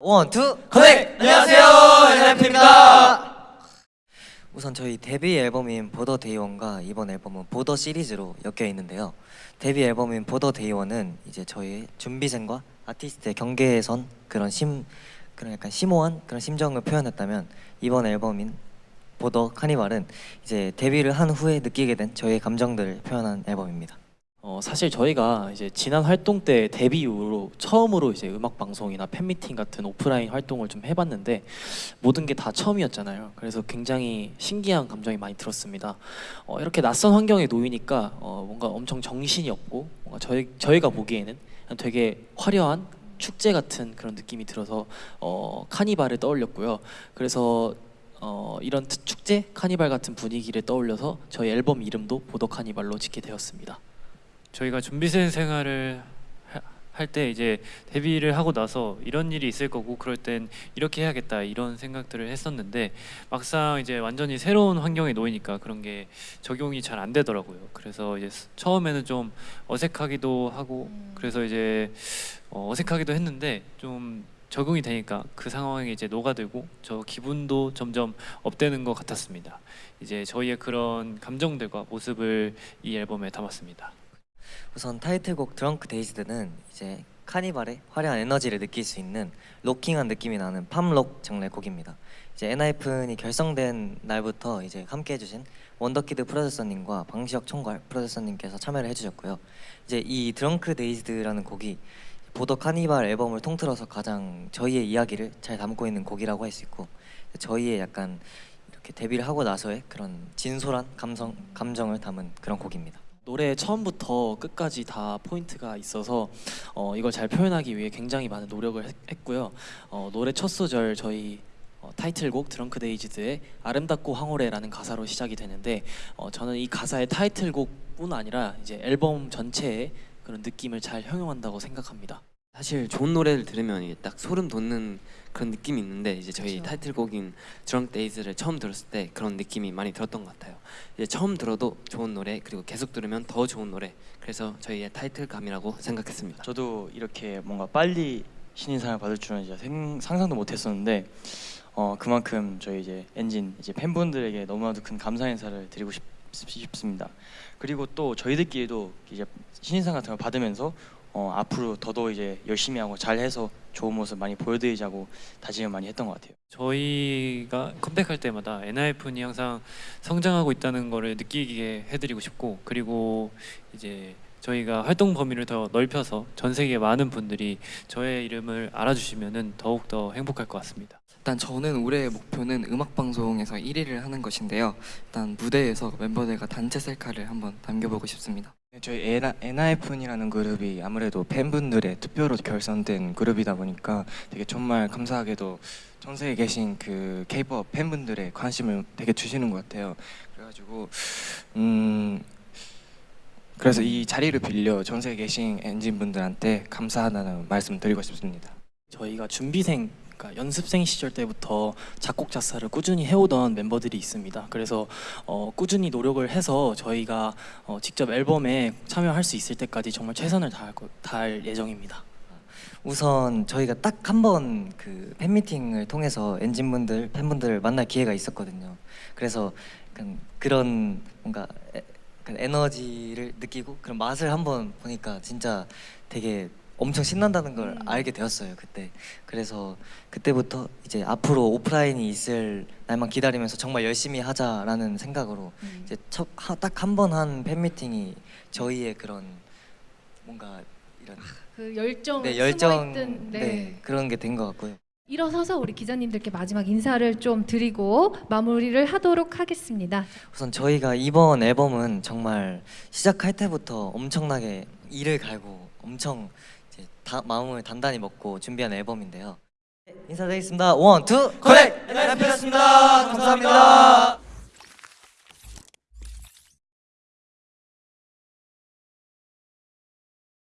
One, two, connect! 안녕하세요, ENHYPEN입니다. 우선 저희 데뷔 앨범인 보더 데이원과 이번 앨범은 Border 시리즈로 엮여 있는데요. 데뷔 앨범인 보더 데이원은 이제 저희 준비생과 아티스트의 경계선 그런 심 그런 약간 심오한 그런 심정을 표현했다면 이번 앨범인 Border: Carnival은 이제 데뷔를 한 후에 느끼게 된 저희의 감정들을 표현한 앨범입니다. 어, 사실 저희가 이제 지난 활동 때 데뷔 이후로 처음으로 이제 음악 방송이나 팬미팅 같은 오프라인 활동을 좀 해봤는데 모든 게 다 처음이었잖아요. 그래서 굉장히 신기한 감정이 많이 들었습니다. 어, 이렇게 낯선 환경에 놓이니까 어, 뭔가 엄청 정신이 없고 뭔가 저희 저희가 보기에는 되게 화려한 축제 같은 그런 느낌이 들어서 어, 카니발을 떠올렸고요. 그래서 어, 이런 트- 축제 카니발 같은 분위기를 떠올려서 저희 앨범 이름도 보더 카니발로 짓게 되었습니다. 저희가 준비생 생활을 할 때 이제 데뷔를 하고 나서 이런 일이 있을 거고 그럴 땐 이렇게 해야겠다 이런 생각들을 했었는데 막상 이제 완전히 새로운 환경에 놓이니까 그런 게 적용이 잘 안 되더라고요. 그래서 이제 스- 처음에는 좀 어색하기도 하고 그래서 이제 어, 어색하기도 했는데 좀 적응이 되니까 그 상황에 이제 녹아들고 저 기분도 점점 업되는 것 같았습니다. 이제 저희의 그런 감정들과 모습을 이 앨범에 담았습니다. 우선 타이틀곡 Drunk-Dazed는 이제 카니발의 화려한 에너지를 느낄 수 있는 rocking한 느낌이 나는 pop rock 장르의 곡입니다. 이제 ENHYPEN이 결성된 날부터 이제 함께 해주신 Wonderkid 프로듀서님과 방시혁 총괄 프로듀서님께서 참여를 해주셨고요. 이제 이 Drunk-Dazed라는 곡이 Border: Carnival 앨범을 통틀어서 가장 저희의 이야기를 잘 담고 있는 곡이라고 할 수 있고 저희의 약간 이렇게 데뷔를 하고 나서의 그런 진솔한 감성 감정을 담은 그런 곡입니다. 노래 처음부터 끝까지 다 포인트가 있어서 어, 이걸 잘 표현하기 위해 굉장히 많은 노력을 했, 했고요. 어, 노래 첫 소절 저희 어, 타이틀곡 Drunk-Dazed의 아름답고 황홀해라는 가사로 시작이 되는데 어, 저는 이 가사의 타이틀곡뿐 아니라 이제 앨범 전체의 그런 느낌을 잘 형용한다고 생각합니다. 사실 좋은 노래를 들으면 이게 딱 소름 돋는 그런 느낌이 있는데 이제 저희 그쵸. 타이틀곡인 Drunk-Dazed를 처음 들었을 때 그런 느낌이 많이 들었던 것 같아요. 이제 처음 들어도 좋은 노래 그리고 계속 들으면 더 좋은 노래. 그래서 저희의 타이틀감이라고 생각했습니다. 저도 이렇게 뭔가 빨리 신인상을 받을 줄은 생, 상상도 못했었는데 어 그만큼 저희 이제 엔진 이제 팬분들에게 너무나도 큰 감사 인사를 드리고 싶, 싶습니다. 그리고 또 저희들끼리도 이제 신인상 같은 걸 받으면서 어 앞으로 더더 이제 열심히 하고 잘해서 좋은 모습 많이 보여드리자고 다짐을 많이 했던 것 같아요. 저희가 컴백할 때마다 ENHYPEN이 항상 성장하고 있다는 거를 느끼게 해드리고 싶고 그리고 이제 저희가 활동 범위를 더 넓혀서 전 세계 많은 분들이 저의 이름을 알아주시면은 더욱 더 행복할 것 같습니다. 일단 저는 올해의 목표는 음악 방송에서 1위를 하는 것인데요. 일단 무대에서 멤버들과 단체 셀카를 한번 남겨보고 싶습니다. 네, 저희 ENHYPEN이라는 그룹이 아무래도 팬분들의 투표로 결성된 그룹이다 보니까 되게 정말 감사하게도 전 세계에 계신 그 K-pop 팬분들의 관심을 되게 주시는 것 같아요. 그래가지고 음 그래서 이 자리를 빌려 전 세계에 계신 엔진 분들한테 감사하다는 말씀 드리고 싶습니다. 저희가 준비생 그러니까 연습생 시절 때부터 작곡 작사를 꾸준히 해오던 멤버들이 있습니다. 그래서 어, 꾸준히 노력을 해서 저희가 어, 직접 앨범에 참여할 수 있을 때까지 정말 최선을 다할, 거- 다할 예정입니다. 우선 저희가 딱 한 번 그 팬미팅을 통해서 엔진분들 팬분들을 만날 기회가 있었거든요. 그래서 그런 뭔가 에, 약간 에너지를 느끼고 그런 맛을 한번 보니까 진짜 되게 엄청 신난다는 걸 알게 되었어요 그때. 그래서 그때부터 이제 앞으로 오프라인이 있을 날만 기다리면서 정말 열심히 하자라는 생각으로 이제 딱 한번한 팬미팅이 저희의 그런 뭔가 이런 그 열정 네, 열정 네. 네. 그런 게 된 것 같고요. 일어서서 우리 기자님들께 마지막 인사를 좀 드리고 마무리를 하도록 하겠습니다. 우선 저희가 이번 앨범은 정말 시작할 때부터 엄청나게 이를 갈고 엄청 다, 마음을 단단히 먹고 준비한 앨범인데요. 네, 인사드리겠습니다. One, two, connect! ENHYPEN이었습니다. 감사합니다.